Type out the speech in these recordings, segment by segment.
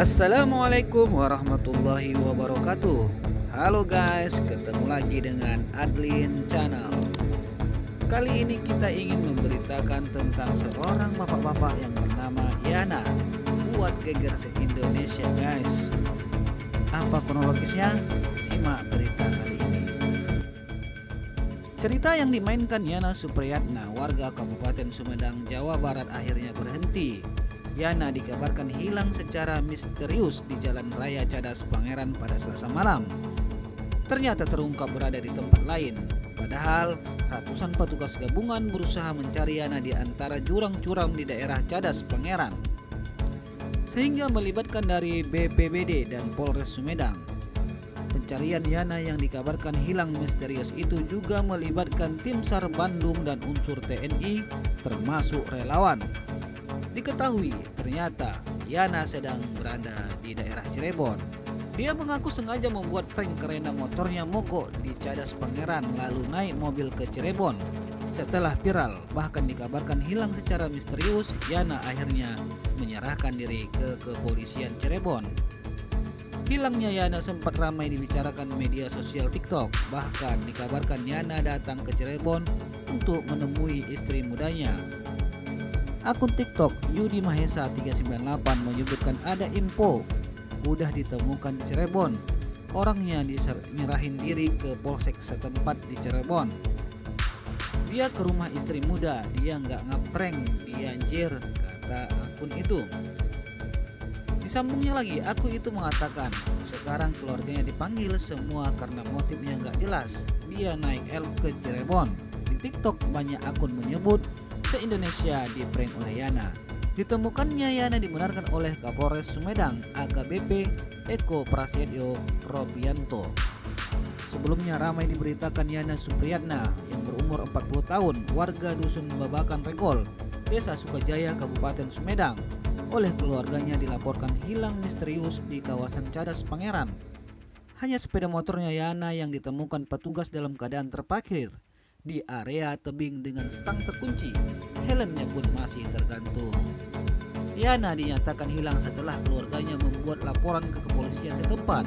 Assalamualaikum warahmatullahi wabarakatuh. Halo guys, ketemu lagi dengan Adlin Channel. Kali ini kita ingin memberitakan tentang seorang bapak-bapak yang bernama Yana Buat geger se-Indonesia guys. Apa kronologisnya? Simak berita kali ini. Cerita yang dimainkan Yana Supriyatna warga Kabupaten Sumedang, Jawa Barat akhirnya berhenti Yana dikabarkan hilang secara misterius di Jalan Raya Cadas Pangeran pada Selasa malam. Ternyata terungkap berada di tempat lain. Padahal ratusan petugas gabungan berusaha mencari Yana di antara jurang curam di daerah Cadas Pangeran. Sehingga melibatkan dari BPBD dan Polres Sumedang. Pencarian Yana yang dikabarkan hilang misterius itu juga melibatkan tim SAR Bandung dan unsur TNI termasuk relawan. Diketahui ternyata Yana sedang berada di daerah Cirebon. Dia mengaku sengaja membuat prank karena motornya mogok di Cadas Pangeran lalu naik mobil ke Cirebon. Setelah viral, bahkan dikabarkan hilang secara misterius, Yana akhirnya menyerahkan diri ke kepolisian Cirebon. Hilangnya Yana sempat ramai dibicarakan media sosial TikTok. Bahkan dikabarkan Yana datang ke Cirebon untuk menemui istri mudanya Akun TikTok Yudi Mahesa 398 menyebutkan ada info udah ditemukan di Cirebon. Orangnya diserahin diri ke polsek setempat di Cirebon. Dia ke rumah istri muda, dia nggak ngeprank, dia anjir, kata akun itu. Disambungnya lagi, aku itu mengatakan, sekarang keluarganya dipanggil semua karena motifnya nggak jelas. Dia naik L ke Cirebon. Di TikTok banyak akun menyebut se-Indonesia di prank oleh Yana. Ditemukannya Yana dibenarkan oleh Kapolres Sumedang AKBP Eko Prasetyo Robianto. Sebelumnya ramai diberitakan Yana Supriyatna yang berumur 40 tahun, warga Dusun Babakan Regol, Desa Sukajaya, Kabupaten Sumedang. Oleh keluarganya dilaporkan hilang misterius di kawasan Cadas Pangeran. Hanya sepeda motornya Yana yang ditemukan petugas dalam keadaan terparkir di area tebing dengan stang terkunci. Helmnya pun masih tergantung. Yana dinyatakan hilang setelah keluarganya membuat laporan ke kepolisian setempat.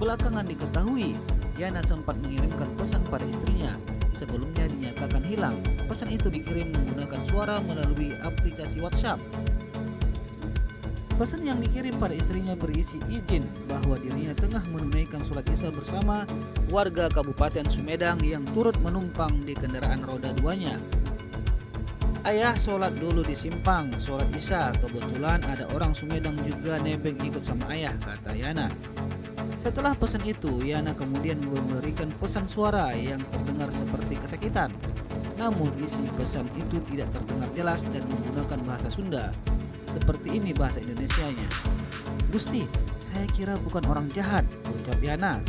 Belakangan diketahui, Yana sempat mengirimkan pesan pada istrinya. Sebelumnya dinyatakan hilang. Pesan itu dikirim menggunakan suara melalui aplikasi WhatsApp. Pesan yang dikirim pada istrinya berisi izin bahwa dirinya tengah menunaikan sholat isya bersama warga Kabupaten Sumedang yang turut menumpang di kendaraan roda duanya. Ayah sholat dulu di simpang, sholat isya. Kebetulan ada orang Sumedang juga nebeng ikut sama ayah, kata Yana. Setelah pesan itu, Yana kemudian memberikan pesan suara yang terdengar seperti kesakitan. Namun isi pesan itu tidak terdengar jelas dan menggunakan bahasa Sunda. Seperti ini bahasa Indonesianya. Gusti, saya kira bukan orang jahat, ucap Yana.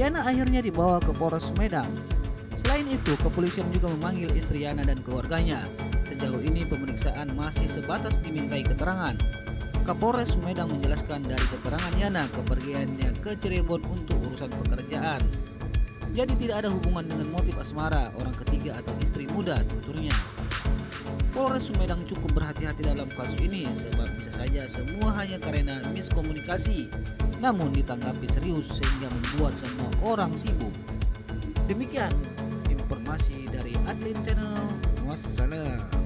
Yana akhirnya dibawa ke Polres Medan. Selain itu, kepolisian juga memanggil istri Yana dan keluarganya. Sejauh ini pemeriksaan masih sebatas dimintai keterangan. Kapolres Sumedang menjelaskan dari keterangan Yana kepergiannya ke Cirebon untuk urusan pekerjaan. Jadi tidak ada hubungan dengan motif asmara orang ketiga atau istri muda tuturnya. Polres Sumedang cukup berhati-hati dalam kasus ini sebab bisa saja semua hanya karena miskomunikasi namun ditanggapi serius sehingga membuat semua orang sibuk. Demikian informasi dari Adlin Channel. Wassalam.